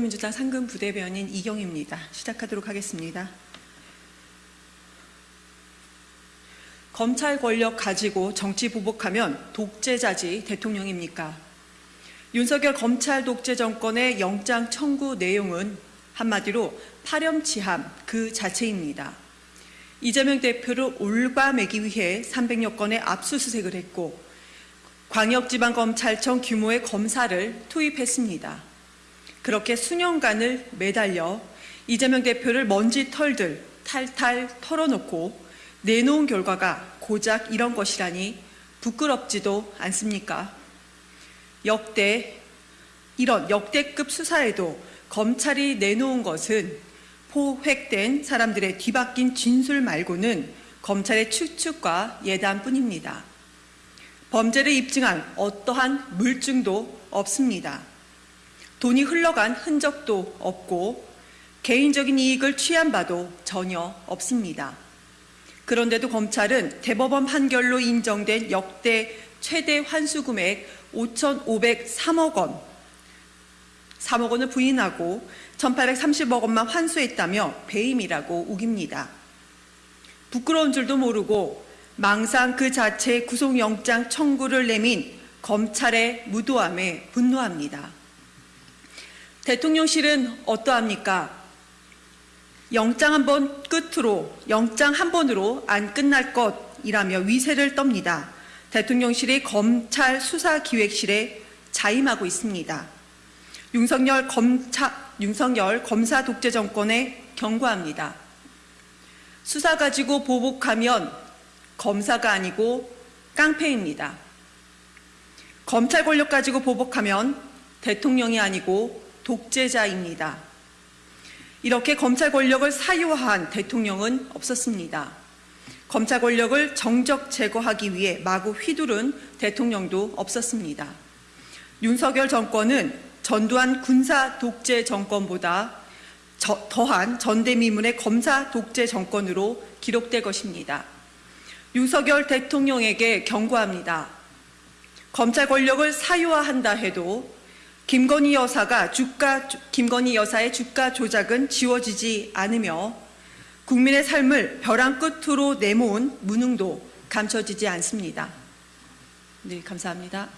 민주당 상근 부대변인 이경입니다. 시작하도록 하겠습니다. 검찰 권력 가지고 정치 보복하면 독재자지 대통령입니까? 윤석열 검찰 독재 정권의 영장 청구 내용은 한마디로 파렴치함 그 자체입니다. 이재명 대표를 올바매기 위해 300여 건의 압수수색을 했고 광역지방검찰청 규모의 검사를 투입했습니다. 그렇게 수년간을 매달려 이재명 대표를 먼지 털들 탈탈 털어놓고 내놓은 결과가 고작 이런 것이라니 부끄럽지도 않습니까? 역대 이런 역대급 수사에도 검찰이 내놓은 것은 포획된 사람들의 뒤바뀐 진술 말고는 검찰의 추측과 예단뿐입니다. 범죄를 입증한 어떠한 물증도 없습니다. 돈이 흘러간 흔적도 없고 개인적인 이익을 취한 바도 전혀 없습니다. 그런데도 검찰은 대법원 판결로 인정된 역대 최대 환수 금액 5,503억 원, 3억 원을 부인하고 1,830억 원만 환수했다며 배임이라고 우깁니다. 부끄러운 줄도 모르고 망상 그 자체의 구속영장 청구를 내민 검찰의 무도함에 분노합니다. 대통령실은 어떠합니까? 영장 한 번 끝으로, 영장 한 번으로 안 끝날 것이라며 위세를 떱니다. 대통령실이 검찰 수사기획실에 자임하고 있습니다. 윤석열 검차, 윤석열 검사 독재 정권에 경고합니다. 수사 가지고 보복하면 검사가 아니고 깡패입니다. 검찰 권력 가지고 보복하면 대통령이 아니고 독재자입니다. 이렇게 검찰 권력을 사유화한 대통령은 없었습니다. 검찰 권력을 정적 제거하기 위해 마구 휘두른 대통령도 없었습니다. 윤석열 정권은 전두환 군사 독재 정권보다 저, 더한 전대미문의 검사 독재 정권으로 기록될 것입니다. 윤석열 대통령에게 경고합니다. 검찰 권력을 사유화한다 해도 김건희 여사가 주가 김건희 여사의 주가 조작은 지워지지 않으며 국민의 삶을 벼랑 끝으로 내모은 무능도 감춰지지 않습니다. 네, 감사합니다.